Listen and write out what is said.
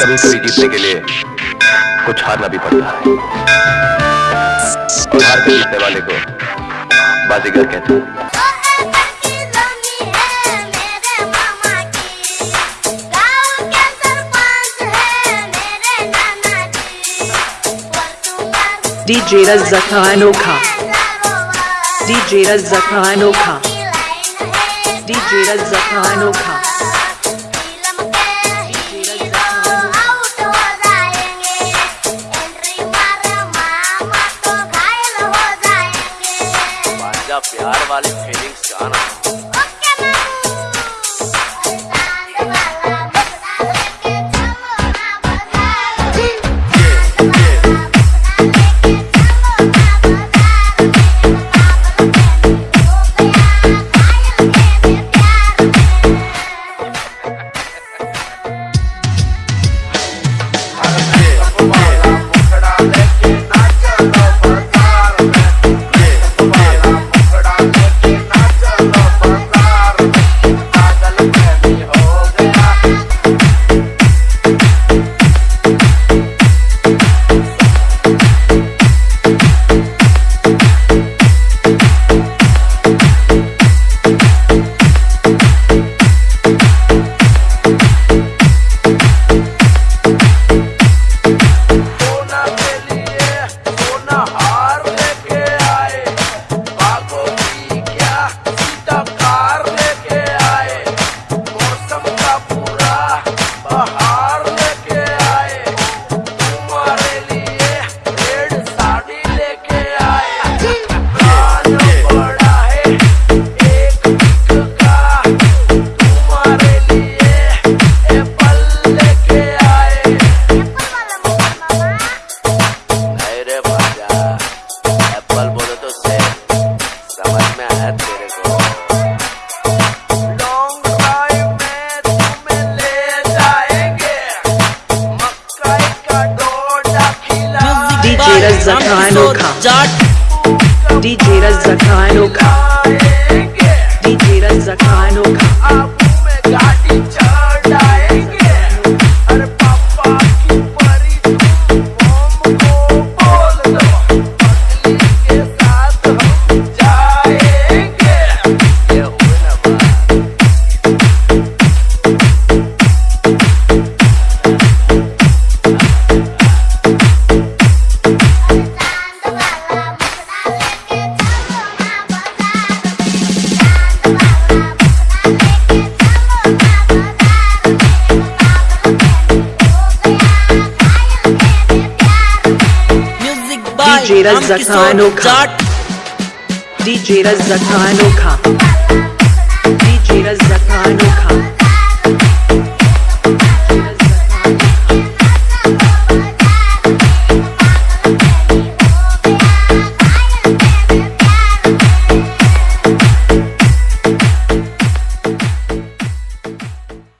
कभी कभी जीतने के लिए कुछ हारना भी पड़ता है हार कर जीतने वाले को बाजीगर कहते हैं DJ Razza Khanokha DJ Razza Khanokha DJ Razza Khanokha प्यार वाली फीलिंग्स का आना Razzakhan Oka. DJ Razzakhan Oka. DJ Razzakhano Khan. DJ Razzakhano Khan.